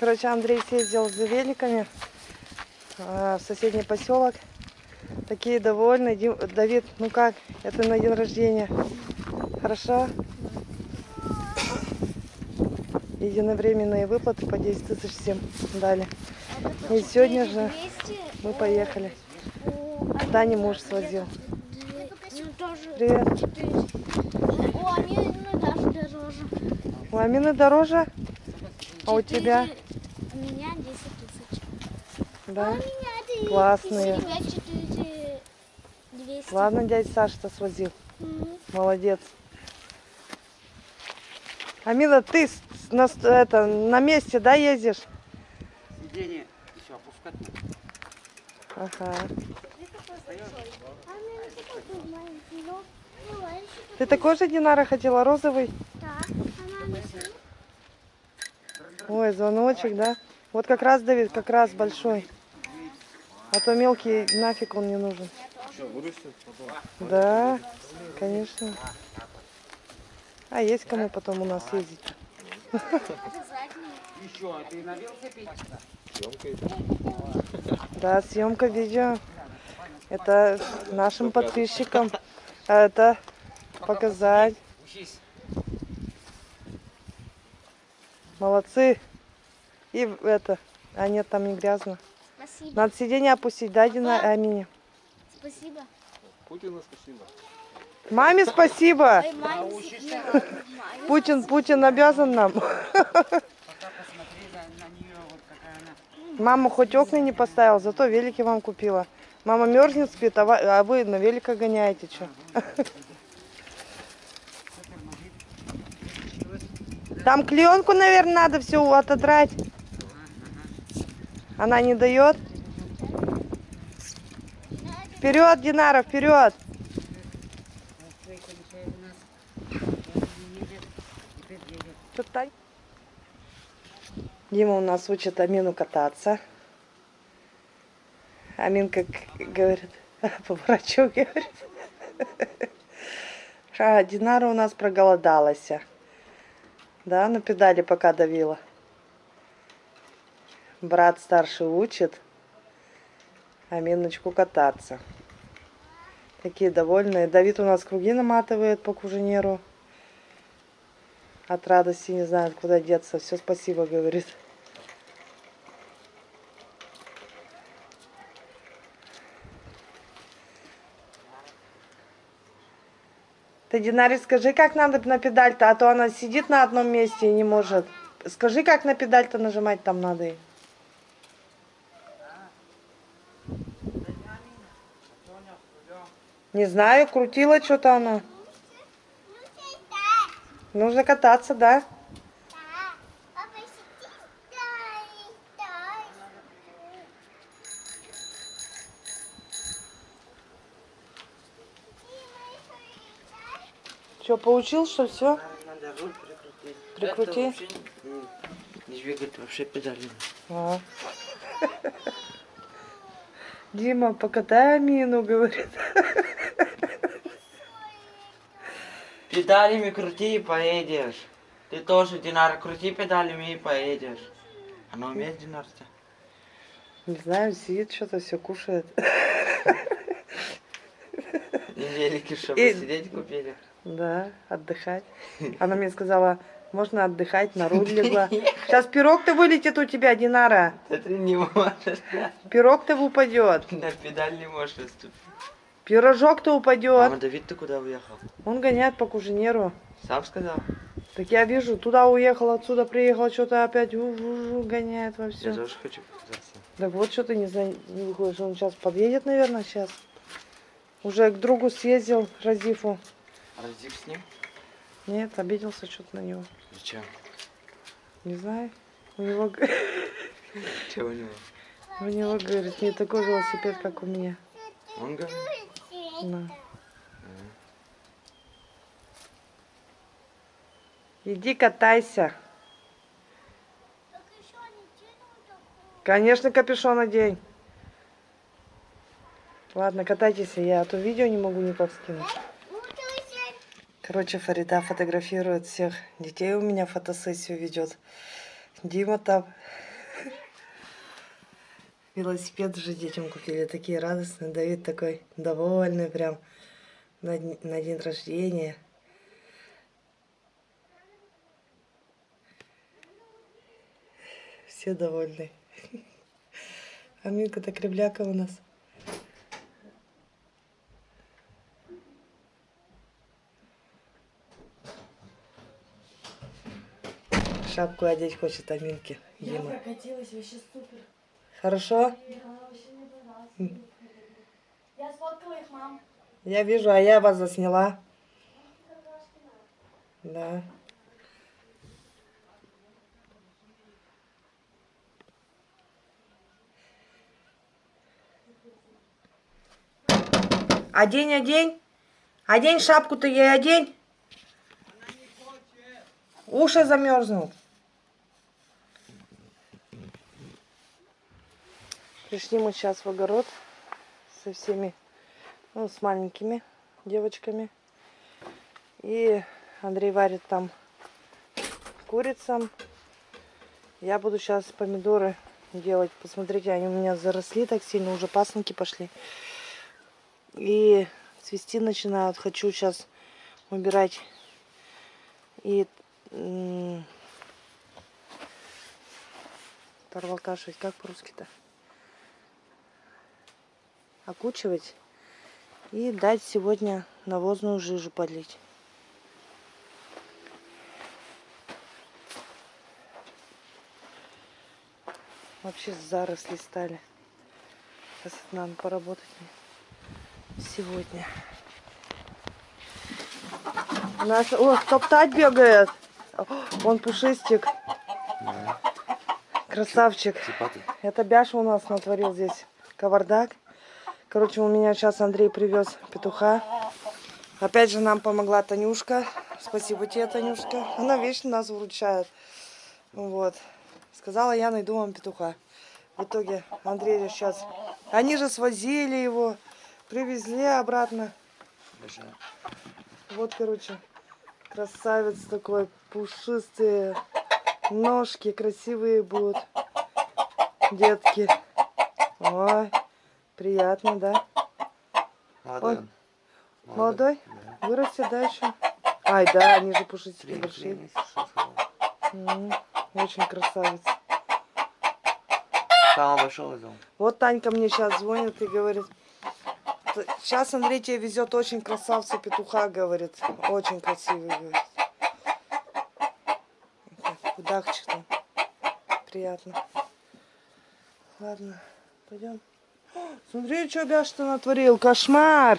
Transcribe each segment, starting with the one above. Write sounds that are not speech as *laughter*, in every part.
Короче, Андрей съездил за великами э, в соседний поселок. Такие довольны. Давид, ну как? Это на день рождения. Хорошо? Единовременные выплаты по 10 тысяч всем дали. И сегодня же мы поехали. Дани муж свозил. Привет. 400. О, они ну, даже дороже. У Амины дороже? А у тебя? У меня 10 тысяч. Да. Классные. У тебя 4 200. Ладно, дядя Саша-то свозил. Молодец. Амила, ты на, это, на месте, да, ездишь? Сиденье еще опускать. Ага. А что Ты такой же, Динара, хотела розовый? так. Она не сильно. Ой, звоночек, да? Вот как раз, Давид, как раз большой. А то мелкий, нафиг он не нужен. Да, конечно. А есть кому потом у нас ездить? Еще, ты на велосипеде? Да, съемка видео. Это нашим подписчикам. А это показать. Молодцы. И это. А нет, там не грязно. Спасибо. Надо сиденье опустить, да, Дина Амине? Спасибо. Путину спасибо. Маме спасибо. Ой, маме, *laughs* Путин, Путин обязан нам. Пока посмотри на, на нее, вот какая она. Мама хоть окна не поставила, зато велики вам купила. Мама мерзнет, спит, а ва- а вы на велика гоняете, что? *laughs* Там клеенку, наверное, надо все отодрать. Она не дает. Вперед, Динара, вперед. Дима у нас учит Амину кататься. Аминка к- говорит, *laughs* по врачу говорит. *laughs* А Динара у нас проголодалась. Да, на педали пока давила. Брат старший учит Аминочку кататься. Такие довольные. Давид у нас круги наматывает по куженеру. От радости не знает, куда деться. Все спасибо, говорит. Ты, Динаре, скажи, как надо на педаль-то, а то она сидит на одном месте и не может. Скажи, как на педаль-то нажимать там надо. Не знаю, крутила что-то она. Нужно кататься, да? Что, поучил, что все? Надо руль прикрутить. Прикрути. Не, не двигать вообще педали. А. Дима, покатай Амину, говорит. Педалями крути и поедешь. Ты тоже, Динара, крути педалями и поедешь. Она умеет, Динарта? Не знаю, сидит что-то, все кушает. Велики, чтобы И- сидеть купили. Да, отдыхать. Она мне сказала, можно отдыхать, на руль *laughs* легла. Сейчас пирог-то вылетит у тебя, Динара. Да ты не можешь. Пирог-то упадет. На педаль не можешь наступить. Пирожок-то Мама, упадет. Давид, ты куда уехал? Он гоняет по куженеру. Сам сказал? Так я вижу, туда уехал, отсюда приехал, что-то опять у-у-у, гоняет во Я все. тоже хочу показаться. Так вот что ты не, выходишь. Он сейчас подъедет, наверное, сейчас. Уже к другу съездил, Разифу. Разик с ним? Нет, обиделся что-то на него. Зачем? Не знаю. У него, *laughs* Чего у него? у него, говорит, не такой велосипед, как у меня. Он говорит? На. Иди катайся. Конечно, капюшон одень. Ладно, катайтесь, я а то видео не могу никак скинуть. Короче, Фарида фотографирует всех детей у меня, фотосессию ведет. Дима там. Велосипед же детям купили, такие радостные. Давид такой довольный прям на, на день рождения. Все довольны. *laughs* А Минка-то кривляка у нас. Шапку одеть хочет Аминки. Я Дима. прокатилась, вообще супер. Хорошо? Да. Я сфоткала их, мам. Я вижу, а я вас засняла. Да. Одень, одень. Одень шапку-то ей одень. Уши замерзнут. Пришли мы сейчас в огород со всеми, ну, с маленькими девочками. И Андрей варит там курицам. Я буду сейчас помидоры делать. Посмотрите, они у меня заросли так сильно, уже пасынки пошли. И цвести начинают. Хочу сейчас убирать и м, торвалкашивать. Как по-русски-то? Окучивать и дать сегодня навозную жижу подлить. Вообще заросли стали. Сейчас надо поработать сегодня. У нас, о, топтать бегает. О, Вон пушистик. Красавчик. Это Бяша у нас натворил здесь кавардак. Короче, у меня сейчас Андрей привез петуха. Опять же нам помогла Танюшка. Спасибо тебе, Танюшка. Она вечно нас выручает. Вот. Сказала, я найду вам петуха. В итоге Андрей сейчас... Они же свозили его, привезли обратно. Вот, короче, красавец такой, пушистые ножки, красивые будут. Детки. Ой, приятно, да? Молодой. он. Молодой? Вырастет, да, еще? Ай, да, они же пушистики большие. М, Очень красавец. Самого большого взял. Вот Танька мне сейчас звонит и говорит, сейчас Андрей тебе везет очень красавца петуха, говорит. Очень красивый, говорит. Там. Приятно. Ладно, пойдем. Смотри, что Бяш-то натворил. Кошмар.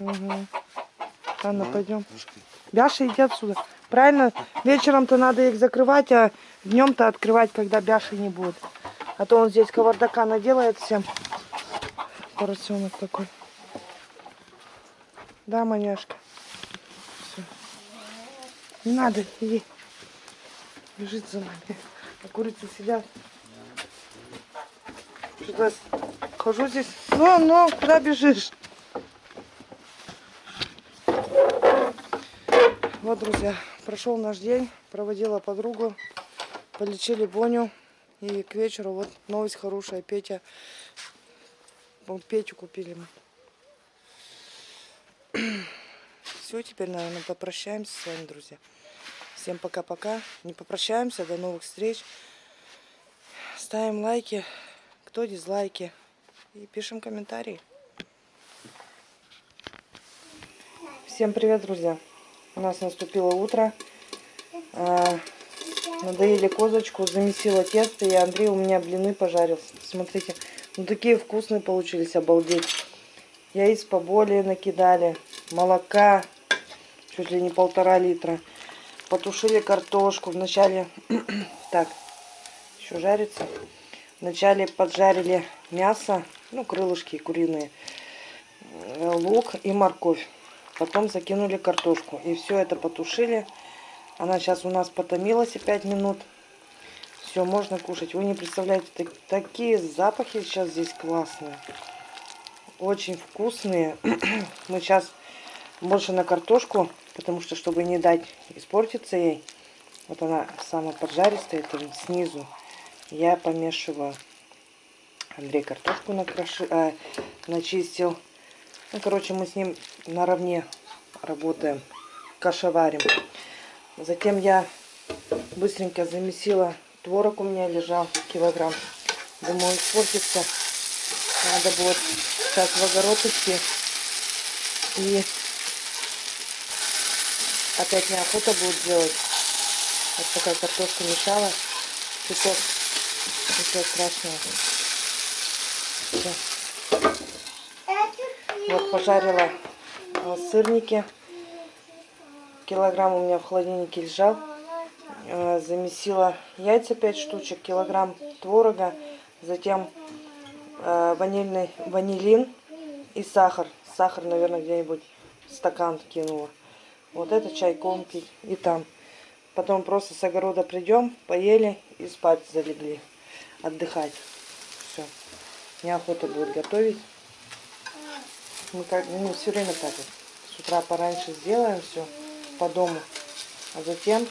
Угу. Ладно, пойдем. Бяша, иди отсюда. Правильно, вечером-то надо их закрывать, а днем-то открывать, когда Бяши не будет. А то он здесь кавардака наделает всем. Поросенок такой. Да, маняшка. Всё. Не надо, иди. Бежит за нами. А курицы сидят. Хожу здесь. Ну, ну, куда бежишь? Вот, друзья, прошел наш день, проводила подругу, полечили Боню. И к вечеру вот новость хорошая, Петя, вот Петю купили мы. *clears throat* Все, теперь, наверное, попрощаемся с вами, друзья. Всем пока-пока. Не попрощаемся, до новых встреч. Ставим лайки, кто дизлайки. И пишем комментарии. Всем привет, друзья. У нас наступило утро. А, Надоели козочку, замесила тесто, и Андрей у меня блины пожарил. Смотрите, ну такие вкусные получились, обалдеть. Яиц поболее накидали, молока чуть ли не полтора литра. Потушили картошку. Вначале, *clears throat* так, еще жарится. Вначале поджарили мясо, ну крылышки куриные, э, лук и морковь. Потом закинули картошку. И все это потушили. Она сейчас у нас потомилась 5 минут. Все, можно кушать. Вы не представляете, так- такие запахи сейчас здесь классные. очень вкусные. *clears throat* Мы сейчас больше на картошку, потому что, чтобы не дать испортиться ей, вот она самая поджаристая, это снизу. Я помешиваю. Андрей картошку накроши, а, начистил. Ну, короче, мы с ним наравне работаем, кашеварим. Затем я быстренько замесила творог у меня лежал килограмм. Думаю, испортится. Надо будет сейчас в огород идти. И опять неохота будет делать. Вот такая картошка мешала. Чуток. Ничего страшного. Всё. Вот пожарила э, сырники. Килограмм у меня в холодильнике лежал. Э, Замесила яйца 5 штучек, килограмм творога. Затем э, ванильный ванилин и сахар. Сахар, наверное, где-нибудь стакан кинула. Вот это чайком пить и там. Потом просто с огорода придем, поели и спать залегли. Отдыхать. Все. Неохота будет готовить. Мы как, ну, все время так вот. С утра пораньше сделаем все по дому. А затем...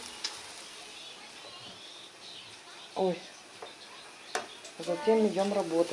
Ой. А затем идем работать.